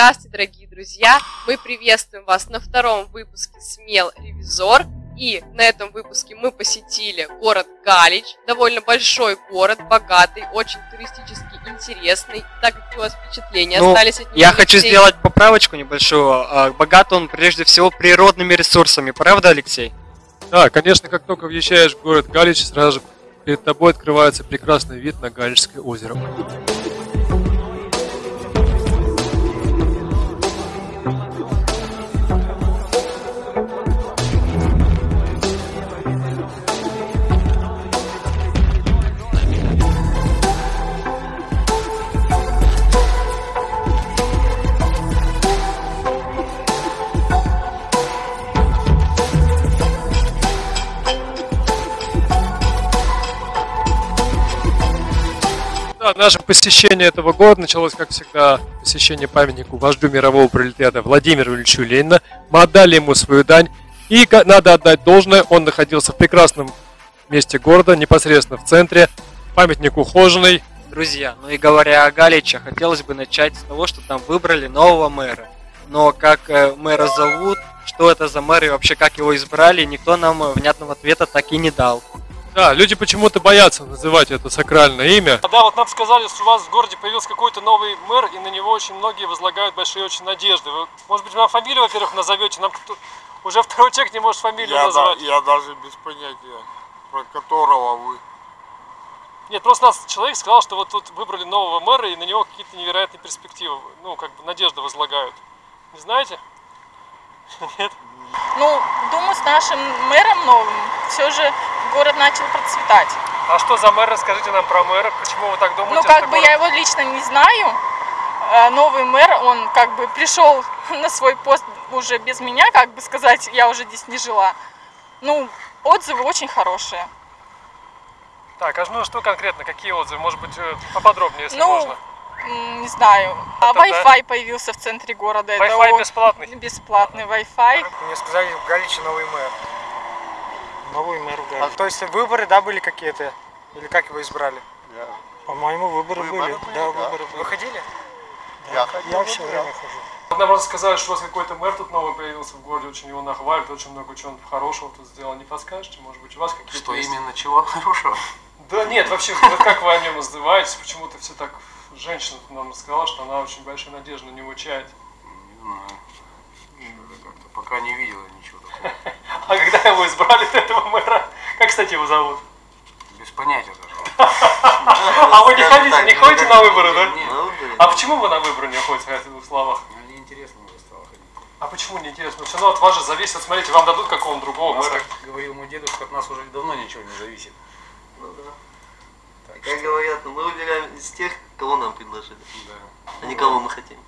Здравствуйте, дорогие друзья! Мы приветствуем вас на втором выпуске «Смел Ревизор». И на этом выпуске мы посетили город Галич, довольно большой город, богатый, очень туристически интересный. Так как у вас впечатления Ну, остались от него? Я хочу Алексей? сделать поправочку небольшую. А, Богат он прежде всего природными ресурсами, правда, Алексей? Да, конечно, как только въезжаешь в город Галич, сразу же перед тобой открывается прекрасный вид на Галичское озеро. Наше посещение этого города началось, как всегда, посещение памятнику вождю мирового пролетариата Владимиру Ильичу Ленина. Мы отдали ему свою дань. И надо отдать должное, он находился в прекрасном месте города, непосредственно в центре. Памятник ухоженный. Друзья, ну и говоря о Галиче, хотелось бы начать с того, что там выбрали нового мэра. Но как э, мэра зовут, что это за мэр и вообще как его избрали, никто нам э, внятного ответа так и не дал. Да, люди почему-то боятся называть это сакральное имя. Да, вот нам сказали, что у вас в городе появился какой-то новый мэр, и на него очень многие возлагают большие очень надежды. Вы, может быть, вам фамилию, во-первых, назовете? Нам кто- уже второй человек не может фамилию Я, да, назвать. я даже без понятия, про которого вы. Нет, просто нас человек сказал, что вот тут выбрали нового мэра, и на него какие-то невероятные перспективы, ну, как бы надежды возлагают. Не знаете? Нет? Ну, думаю, с нашим мэром новым все же город начал процветать. А что за мэр? Расскажите нам про мэра. Почему вы так думаете? Ну, как бы город- я его лично не знаю. А Новый мэр, он как бы пришел на свой пост уже без меня, как бы сказать, я уже здесь не жила. Ну, отзывы очень хорошие. Так, а ну что конкретно, какие отзывы? Может быть, э, поподробнее, если Ну, можно. Не знаю. А Это да. Wi-Fi появился в центре города. Wi-Fi бесплатный? Бесплатный Wi-Fi. Мне сказали, в Галиче новый мэр. Новый мэр. А, то есть выборы, да, были какие-то? Или как его избрали? По-моему, выборы, были. Да, выборы были. Вы ходили? Я Я все время хожу. Нам просто сказали, что у вас какой-то мэр тут новый появился в городе, очень его нахвалят, очень много чего он хорошего тут сделал. Не подскажете, может быть, у вас какие-то Что есть? именно, чего хорошего? Да нет, вообще, вот как вы о нем отзываетесь? Почему-то все так... Женщина нам сказала, что она очень большие надежды на него чает. Не знаю. Как-то пока не видела ничего такого. А когда его избрали, этого мэра, как, кстати, его зовут? Без понятия даже. А вы не ходите, не ходите на выборы, да? А почему вы на выборы не ходите, в двух словах? мне неинтересно уже стало ходить. А почему не интересно? Все равно от вас же зависит. Вот смотрите, вам дадут какого-то другого У нас, мэра. как говорил мой дедушка, от нас уже давно ничего не зависит. Ну да. Как говорят, мы выбираем из тех, кого нам предложили, Да. а не кого мы хотим.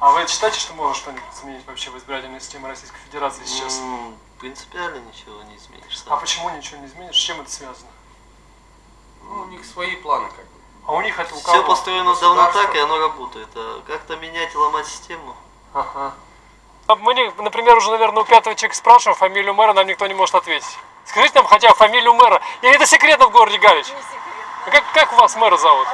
А вы считаете, что можно что-нибудь изменить вообще в избирательной системе Российской Федерации сейчас? М, Принципиально ничего не изменишь А сам. почему ничего не изменишь? С чем это связано? Ну, у них свои планы как бы. А у них это у Все кого? построено давно так, и оно работает. А как-то менять и ломать систему? Ага. А Мы, не- например, уже, наверное, у пятого человека спрашиваем фамилию мэра, нам никто не может ответить. Скажите нам хотя бы фамилию мэра. Или это секретно в городе Галич? А Как, как вас мэра зовут?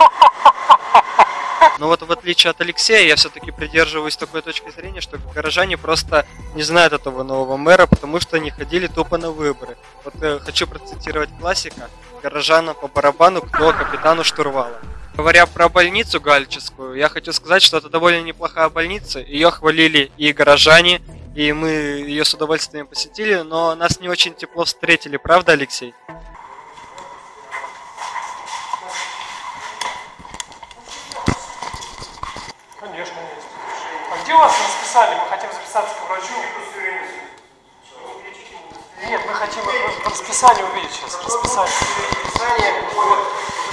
Но вот в отличие от Алексея, я все-таки придерживаюсь такой точки зрения, что горожане просто не знают этого нового мэра, потому что не ходили тупо на выборы. Вот э, хочу процитировать классика. Горожанам по барабану, кто капитану штурвала. Говоря про больницу галическую, я хочу сказать, что это довольно неплохая больница. Ее хвалили и горожане, и мы ее с удовольствием посетили, но нас не очень тепло встретили, правда, Алексей? Конечно, есть. А где у расписание? Мы хотим записаться к врачу. Нет, мы хотим э, расписание увидеть сейчас. Расписание.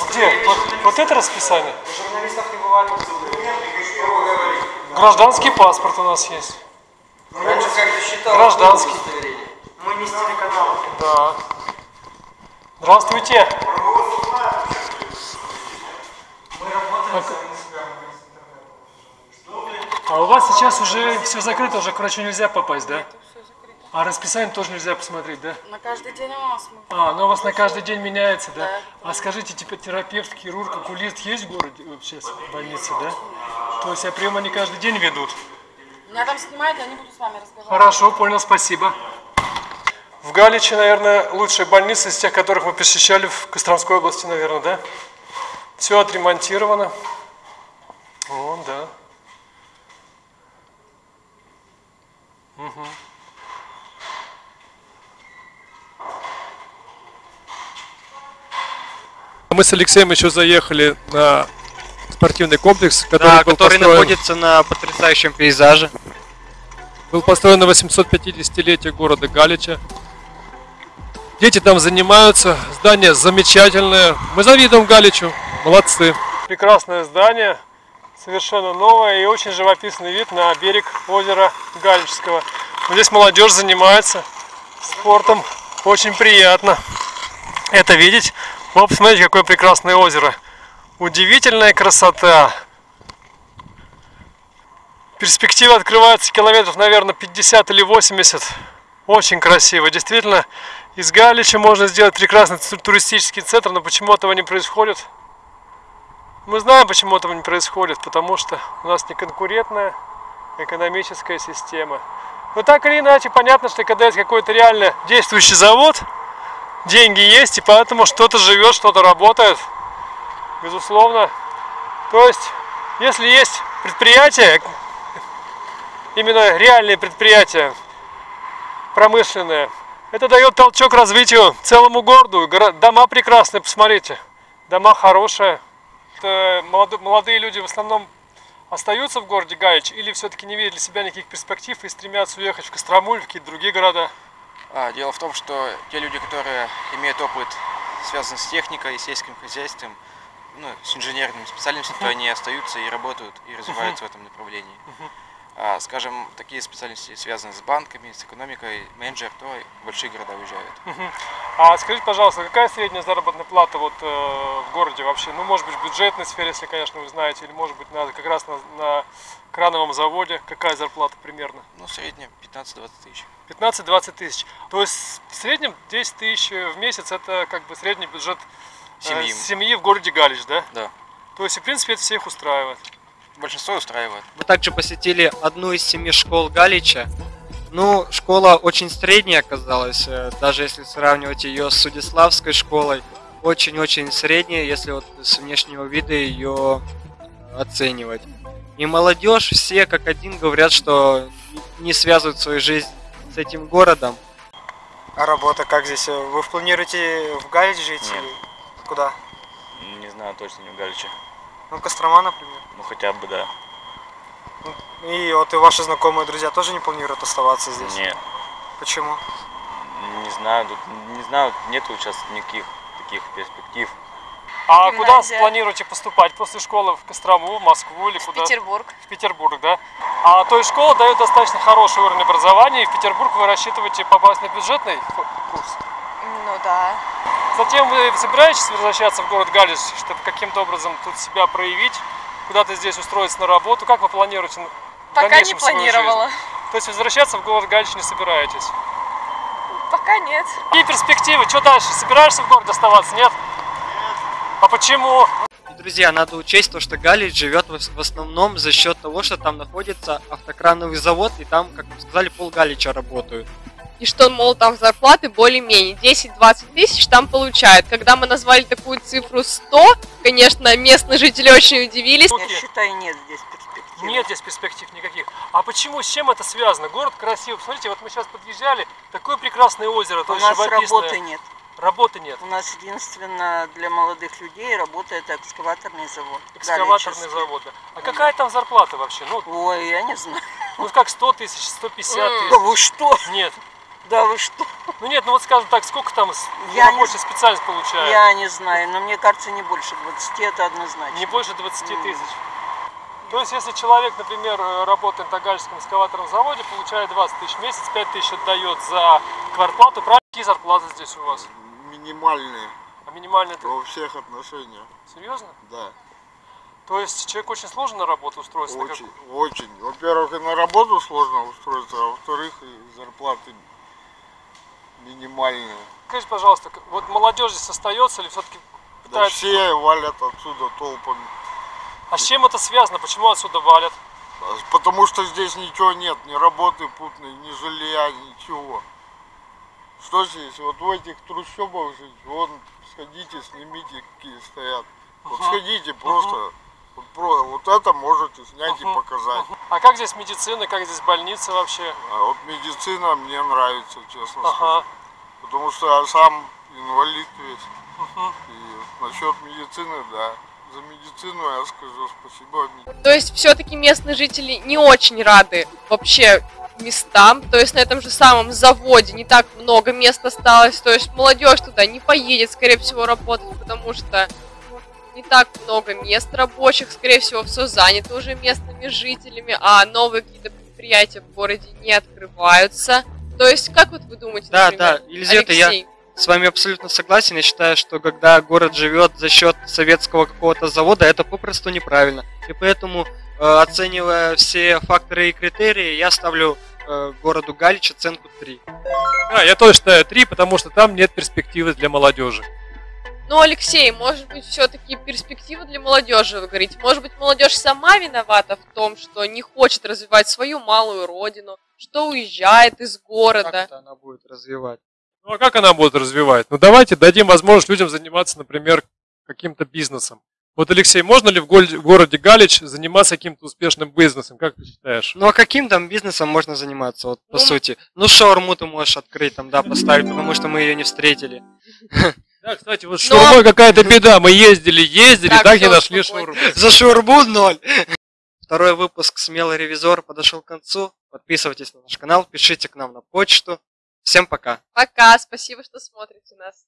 Где? Вот, вот это расписание? Гражданский паспорт у нас есть. Раньше как-то считал Гражданский. Мы не с телеканала. Да. Здравствуйте. А у вас сейчас уже все закрыто, уже к врачу нельзя попасть, да? А расписание тоже нельзя посмотреть, да? На каждый день у нас А, ну у вас на каждый день меняется, да? Да. А скажите, типа терапевт, хирург, окулист есть в городе вообще в больнице, да? То есть я прием они каждый день ведут? Меня там снимают, я не буду с вами разговаривать. Хорошо, понял, спасибо. В Галиче, наверное, лучшая больница из тех, которых мы посещали в Костромской области, наверное, да? Все отремонтировано. Вон, да. Мгм. Мы с Алексеем еще заехали на спортивный комплекс, который, Да, был, который построен, находится на потрясающем пейзаже. был построен на 850-летие города Галича. Дети там занимаются, здание замечательное. Мы завидуем Галичу, молодцы. Прекрасное здание, совершенно новое и очень живописный вид на берег озера Галичского. Вот Здесь молодежь занимается спортом, очень приятно это видеть. Вот посмотрите, какое прекрасное озеро. Удивительная красота. Перспектива открывается километров, наверное, 50 или 80. Очень красиво. Действительно, из Галича можно сделать прекрасный ту- туристический центр, но почему этого не происходит? Мы знаем, почему этого не происходит, потому что у нас неконкурентная экономическая система. Но так или иначе, понятно, что когда есть какой-то реально действующий завод, деньги есть, и поэтому что-то живет, что-то работает, безусловно. То есть, если есть предприятие, именно реальные предприятия, промышленные, это дает толчок развитию целому городу. Горо- Дома прекрасные, посмотрите. Дома хорошие. Молодо- молодые люди в основном остаются в городе Галич или все-таки не видят для себя никаких перспектив и стремятся уехать в Кострому или в какие-то другие города? А, дело в том, что те люди, которые имеют опыт, связанный с техникой, сельским хозяйством, ну, с инженерными специальностями, то они остаются и работают, и развиваются в этом направлении. А, скажем, такие специальности, связанные с банками, с экономикой, менеджер, то в большие города уезжают. А скажите, пожалуйста, какая средняя заработная плата вот э, в городе вообще? Ну, может быть, в бюджетной сфере, если, конечно, вы знаете, или, может быть, на, как раз на, на крановом заводе. Какая зарплата примерно? Ну, в среднем 15-20 тысяч. 15-20 тысяч. То есть в среднем 10 тысяч в месяц это как бы средний бюджет э, Семьи. семьи в городе Галич, да? Да. То есть, в принципе, это всех устраивает. Большинство устраивает. Мы также посетили одну из семи школ Галича. Ну, школа очень средняя оказалась, э, даже если сравнивать ее с Судиславской школой. Очень-очень средняя, если вот с внешнего вида ее оценивать. И молодежь все как один говорят, что не связывают свою жизнь с этим городом. А работа как здесь? Вы планируете в Галич жить Нет. или куда? Не знаю точно, не в Галиче. Ну, Кострома, например. Ну хотя бы да. И вот и ваши знакомые друзья тоже не планируют оставаться здесь? Нет. Почему? Не знаю, тут не знаю, нету сейчас никаких таких перспектив. А куда планируете поступать? После школы в Кострому, в Москву или куда? Петербург. В Петербург, да? А то есть школа дает достаточно хороший уровень образования, и в Петербург вы рассчитываете попасть на бюджетный ку- курс? Да. Затем вы собираетесь возвращаться в город Галич, чтобы каким-то образом тут себя проявить, куда-то здесь устроиться на работу? Как вы планируете Пока не планировала. жизнь? То есть возвращаться в город Галич не собираетесь? Пока нет. Какие перспективы? Что дальше? Собираешься в городе оставаться? Нет? А почему? Друзья, надо учесть то, что Галич живет в в основном за счет того, что там находится автокрановый завод, и там, как вы сказали, пол Галича работают. И что, мол, там зарплаты более-менее 10-20 тысяч там получают. Когда мы назвали такую цифру 100, конечно, местные жители очень удивились. Окей. считаю, нет здесь перспектив. Нет здесь перспектив никаких. А почему, с чем это связано? Город красивый. Посмотрите, вот мы сейчас подъезжали, такое прекрасное озеро, У нас работы нет. Работы нет. У нас единственно для молодых людей работает экскаваторный завод. Экскаваторный завод. да. А какая там зарплата вообще? Ну, Ой, я не знаю. ну как 100 тысяч, 150 Да тысяч? вы что? Нет. Да вы что? Ну нет, ну вот скажем так, сколько там Я не рабочая специальность получает? Я не знаю, но мне кажется, не больше 20, это однозначно. Не больше 20 М. тысяч. То есть, если человек, например, э, работает на Гальском экскаваторном заводе, получает 20 тысяч в месяц, 5 тысяч отдает за квартплату, правильно? Какие зарплаты здесь у вас? Минимальные А минимальные во всех отношениях, серьезно? да. То есть, человек очень сложно на работу устроиться? на как- Очень, очень. Во-первых, и на работу сложно устроиться, а во-вторых, и зарплаты минимальные. Скажите, пожалуйста, вот молодежь здесь остается или все-таки Да пытается... все валят отсюда толпами. А с чем это связано? Почему отсюда валят? Потому что здесь ничего нет, ни работы путной, ни жилья, ничего. Что здесь? Вот в этих трущобах жить, вон, сходите, снимите, какие стоят. Вот Ага. сходите просто, вот, вот это можете снять и показать. А как здесь медицина, как здесь больница вообще? А вот медицина мне нравится, честно Ага. скажу. Потому что я сам инвалид весь. Мгм. И насчет медицины, да. За медицину я скажу спасибо. То есть все-таки местные жители не очень рады вообще местам, то есть на этом же самом заводе не так много мест осталось, то есть молодежь туда не поедет, скорее всего, работать, потому что не так много мест рабочих, скорее всего, все занято уже местными жителями, а новые какие-то предприятия в городе не открываются. То есть, как вот вы думаете, Да, например, да, Елизавета, я с вами абсолютно согласен. Я считаю, что когда город живет за счет советского какого-то завода, это попросту неправильно. И поэтому, э, оценивая все факторы и критерии, я ставлю э, городу Галич оценку 3. Да, я тоже считаю 3, потому что там нет перспективы для молодежи. Ну, Алексей, может быть, все-таки перспектива для молодежи, вы говорите. Может быть, молодежь сама виновата в том, что не хочет развивать свою малую родину, что уезжает из города. Как это она будет развивать? Ну а как она будет развивать? Ну давайте дадим возможность людям заниматься, например, каким-то бизнесом. Вот, Алексей, можно ли в городе Галич заниматься каким-то успешным бизнесом? Как ты считаешь? Ну а каким там бизнесом можно заниматься, вот по Ну, сути? Ну шаурму ты можешь открыть там, да, поставить, потому что мы ее не встретили. Да, кстати, вот с Но- шаурмой какая-то беда. Мы ездили, ездили, Так, так, не нашли шаурму. За шаурму ноль. Второй выпуск «Смелый ревизор» подошел к концу. Подписывайтесь на наш канал, пишите к нам на почту. Всем пока. Пока, спасибо, что смотрите нас.